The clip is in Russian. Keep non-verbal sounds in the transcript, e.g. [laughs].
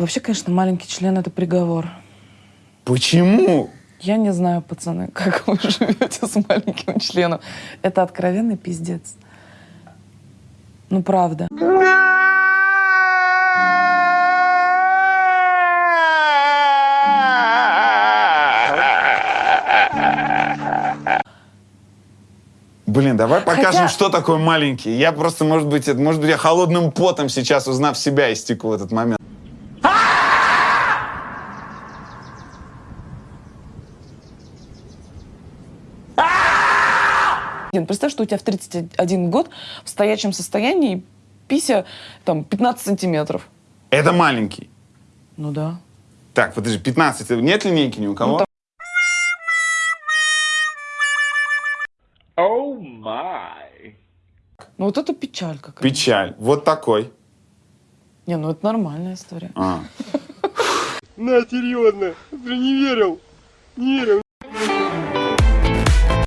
Вообще, конечно, маленький член это приговор. Почему? Я не знаю, пацаны, [laughs] как вы живете с маленьким членом. Это откровенный пиздец. Ну, правда. Блин, давай покажем, Хотя- что такое маленький. Я просто, может быть, это, может быть, я холодным потом сейчас, узнав себя, истеку в этот момент. Блин, Представь, что у тебя в 31 год в стоячем состоянии пися там 15 сантиметров. Это маленький. Ну да. Так, подожди, 15. Нет линейки ни у кого? Ну, Oh my. Ну вот это печаль какая. Печаль. Вот такой. Не, ну это нормальная история. А. [laughs] На, серьезно, ты не верил. Не верил.